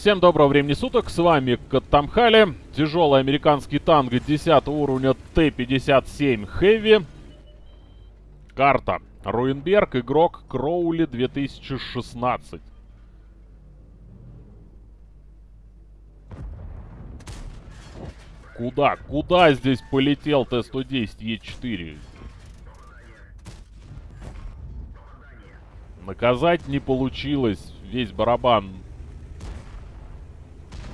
Всем доброго времени суток, с вами Катамхали, тяжелый американский танк 10 уровня Т-57 Heavy. Карта Руинберг, игрок Кроули 2016. Куда? Куда здесь полетел Т-110 Е4? Наказать не получилось. Весь барабан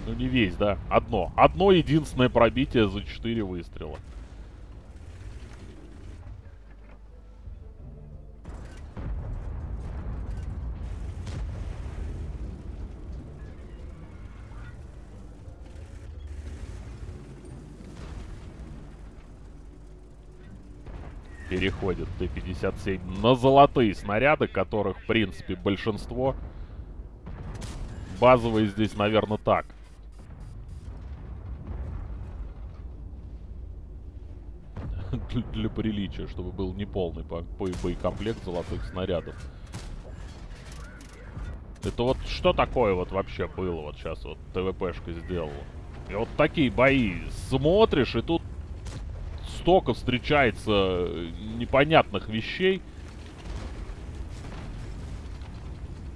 ну, не весь, да. Одно. Одно единственное пробитие за 4 выстрела. Переходит Т-57 на золотые снаряды, которых, в принципе, большинство. Базовые здесь, наверное, так. для, приличия, чтобы был неполный по, по боекомплект золотых снарядов. Это вот что такое вот вообще было вот сейчас вот ТВПшка сделала? И вот такие бои смотришь, и тут столько встречается непонятных вещей.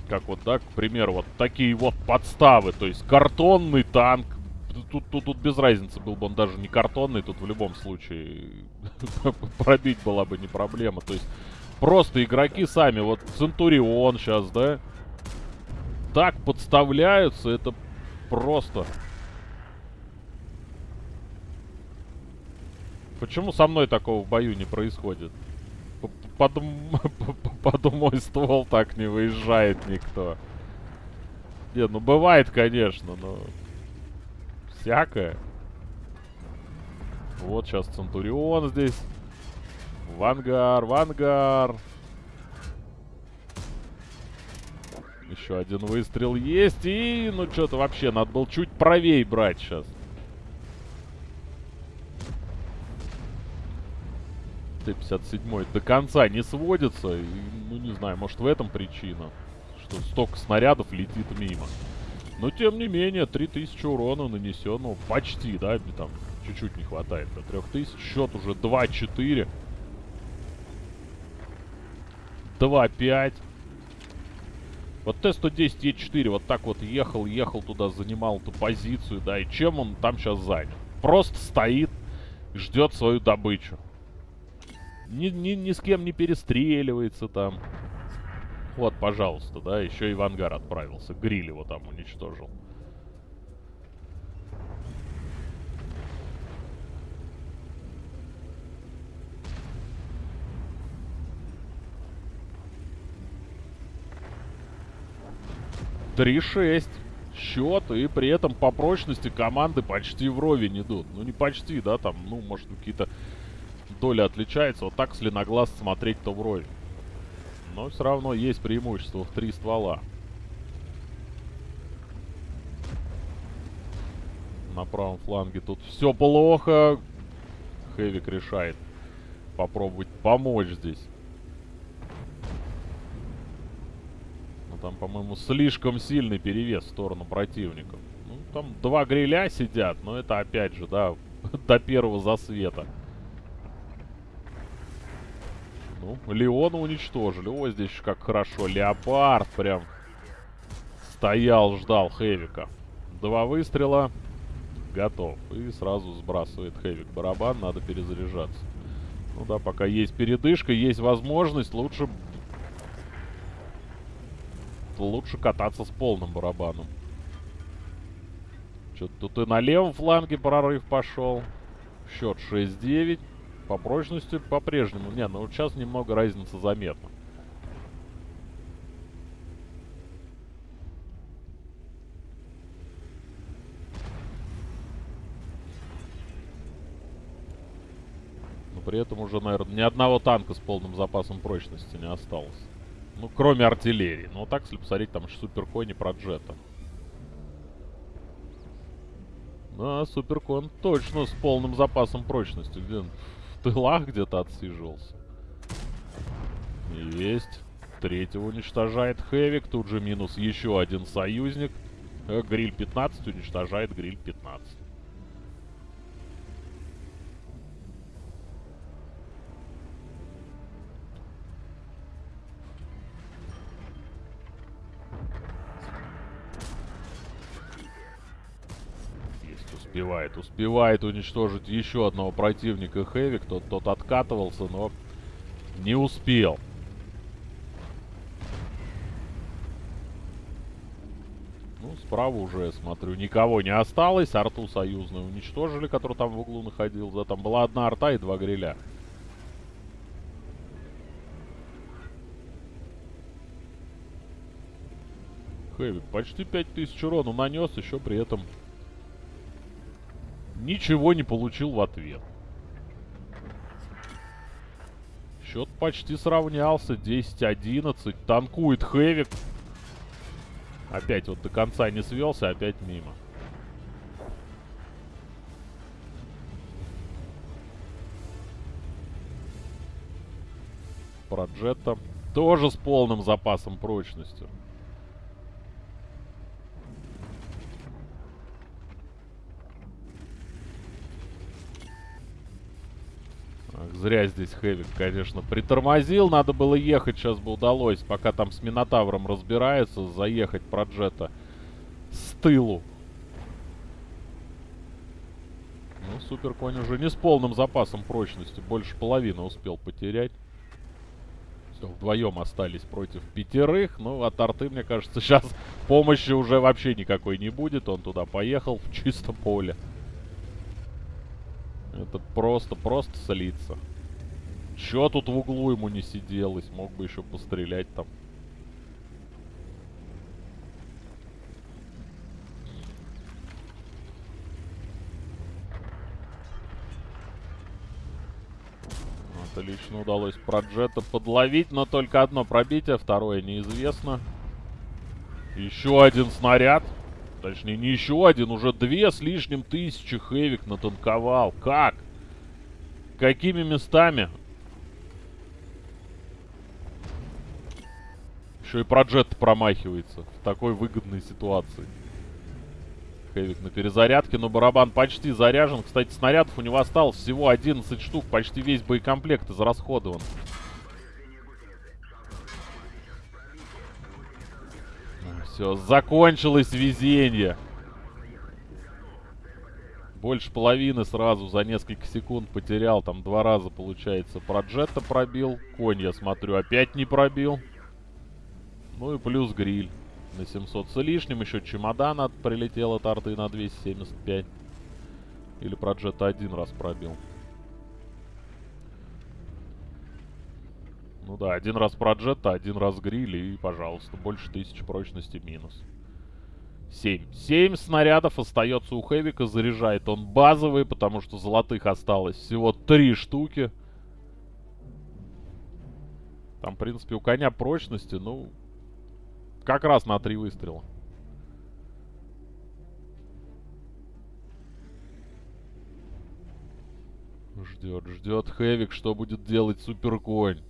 Как вот, да, к примеру, вот такие вот подставы. То есть картонный танк тут, тут, тут без разницы, был бы он даже не картонный, тут в любом случае пробить была бы не проблема. То есть просто игроки сами, вот Центурион сейчас, да, так подставляются, это просто... Почему со мной такого в бою не происходит? Под, под мой ствол так не выезжает никто. Не, ну бывает, конечно, но всякое. Вот сейчас Центурион здесь. Вангар, Вангар. Еще один выстрел есть. И, ну, что-то вообще надо было чуть правее брать сейчас. Т-57 до конца не сводится. И, ну, не знаю, может в этом причина. Что столько снарядов летит мимо. Но, тем не менее, 3000 урона нанесенного. Почти, да? Там чуть-чуть не хватает до 3000. Счет уже 2-4. 2-5. Вот Т-110 Е4 вот так вот ехал, ехал туда, занимал эту позицию, да, и чем он там сейчас занят? Просто стоит, ждет свою добычу. Ни, ни, ни с кем не перестреливается там. Вот, пожалуйста, да, еще и в ангар отправился. Гриль его там уничтожил. Три шесть счет, и при этом по прочности команды почти вровень идут. Ну, не почти, да, там, ну, может, какие-то доли отличаются. Вот так, на глаз смотреть, то вровень. Но все равно есть преимущество в три ствола. На правом фланге тут все плохо. Хэвик решает попробовать помочь здесь. Но там, по-моему, слишком сильный перевес в сторону противников. Ну, там два гриля сидят, но это опять же, да, до первого засвета. Ну, Леона уничтожили. О, здесь как хорошо. Леопард прям стоял, ждал Хэвика. Два выстрела. Готов. И сразу сбрасывает Хэвик барабан. Надо перезаряжаться. Ну да, пока есть передышка, есть возможность, лучше... Лучше кататься с полным барабаном. Что-то тут и на левом фланге прорыв пошел. Счет 6-9. По прочности по-прежнему. Не, ну сейчас немного разница заметна. Но при этом уже, наверное, ни одного танка с полным запасом прочности не осталось. Ну, кроме артиллерии. Ну, так, если посмотреть, там суперкони про джета. Да, суперкон точно с полным запасом прочности. Он? Тылах где-то отсиживался. Есть. Третьего уничтожает Хэвик. Тут же минус еще один союзник. Э, Гриль 15 уничтожает гриль 15. Успевает, успевает уничтожить еще одного противника Хэвик. Тот, тот откатывался, но не успел. Ну, справа уже, смотрю, никого не осталось. Арту союзную уничтожили, который там в углу находился. Там была одна арта и два гриля. Хэвик почти 5000 урона нанес, еще при этом ничего не получил в ответ. Счет почти сравнялся. 10-11. Танкует Хэвик. Опять вот до конца не свелся, опять мимо. Проджета тоже с полным запасом прочности. Ах, зря здесь Хэвик, конечно, притормозил. Надо было ехать, сейчас бы удалось. Пока там с Минотавром разбирается, заехать Проджета с тылу. Ну, Супер Конь уже не с полным запасом прочности. Больше половины успел потерять. Все, вдвоем остались против пятерых. Ну, от арты, мне кажется, сейчас помощи уже вообще никакой не будет. Он туда поехал в чистом поле. Это просто, просто слиться. Чё тут в углу ему не сиделось? Мог бы еще пострелять там. Отлично удалось Проджета подловить, но только одно пробитие, второе неизвестно. Еще один снаряд. Точнее, не еще один, уже две с лишним тысячи Хэвик натанковал. Как? Какими местами? Еще и Проджет промахивается в такой выгодной ситуации. Хэвик на перезарядке, но барабан почти заряжен. Кстати, снарядов у него осталось всего 11 штук. Почти весь боекомплект израсходован. Все, закончилось везение. Больше половины сразу за несколько секунд потерял. Там два раза, получается, проджета пробил. Конь, я смотрю, опять не пробил. Ну и плюс гриль на 700 с лишним. Еще чемодан от прилетел от арты на 275. Или проджета один раз пробил. Ну да, один раз проджета, один раз гриль и, пожалуйста, больше тысячи прочности минус. 7. 7 снарядов остается у Хэвика. Заряжает он базовые, потому что золотых осталось всего 3 штуки. Там, в принципе, у коня прочности, ну, как раз на 3 выстрела. Ждет, ждет Хэвик, что будет делать суперконь.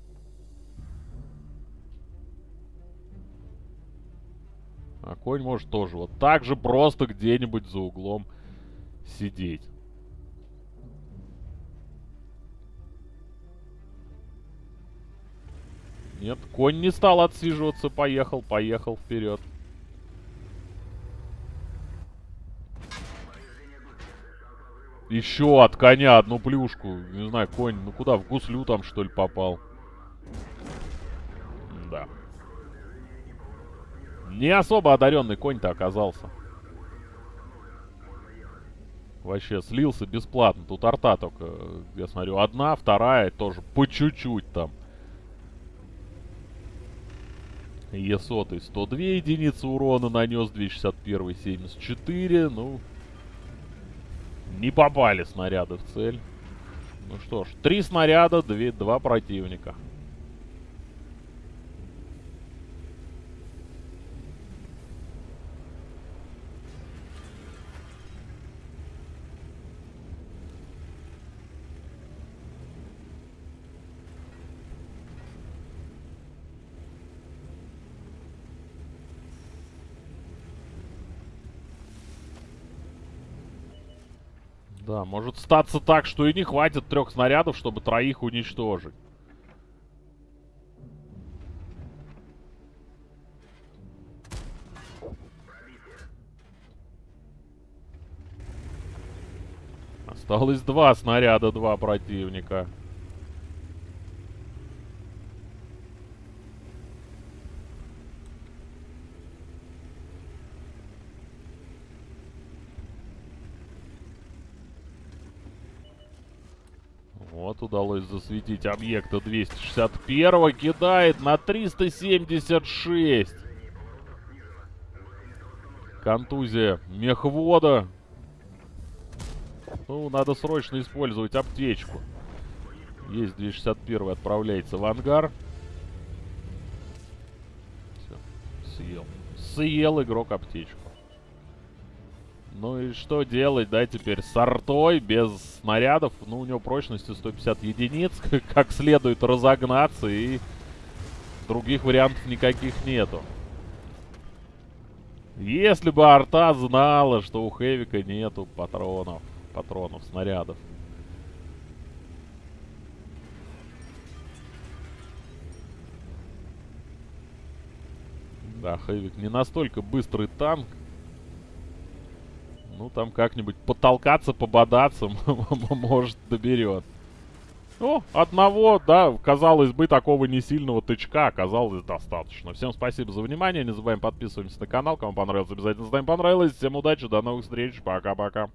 А конь может тоже вот так же просто где-нибудь за углом сидеть. Нет, конь не стал отсиживаться, поехал, поехал вперед. Еще от коня одну плюшку. Не знаю, конь, ну куда, в гуслю там что ли попал? Да. Не особо одаренный конь-то оказался. Вообще слился бесплатно. Тут арта только, я смотрю, одна, вторая тоже по чуть-чуть там. Е100 102 единицы урона нанес, 261 74. Ну, не попали снаряды в цель. Ну что ж, три снаряда, две, два противника. Да, может статься так, что и не хватит трех снарядов, чтобы троих уничтожить. Осталось два снаряда, два противника. Вот удалось засветить объекта 261 кидает на 376. Контузия мехвода. Ну, надо срочно использовать аптечку. Есть 261 отправляется в ангар. Все, съел. Съел игрок аптечку. Ну и что делать, да, теперь с артой, без снарядов. Ну, у него прочности 150 единиц. Как следует разогнаться и других вариантов никаких нету. Если бы арта знала, что у Хэвика нету патронов, патронов, снарядов. Да, Хэвик не настолько быстрый танк, ну, там как-нибудь потолкаться, пободаться, может, доберет. Ну, одного, да, казалось бы, такого не сильного тычка оказалось достаточно. Всем спасибо за внимание. Не забываем подписываться на канал. Кому понравилось, обязательно ставим понравилось. Всем удачи, до новых встреч. Пока-пока.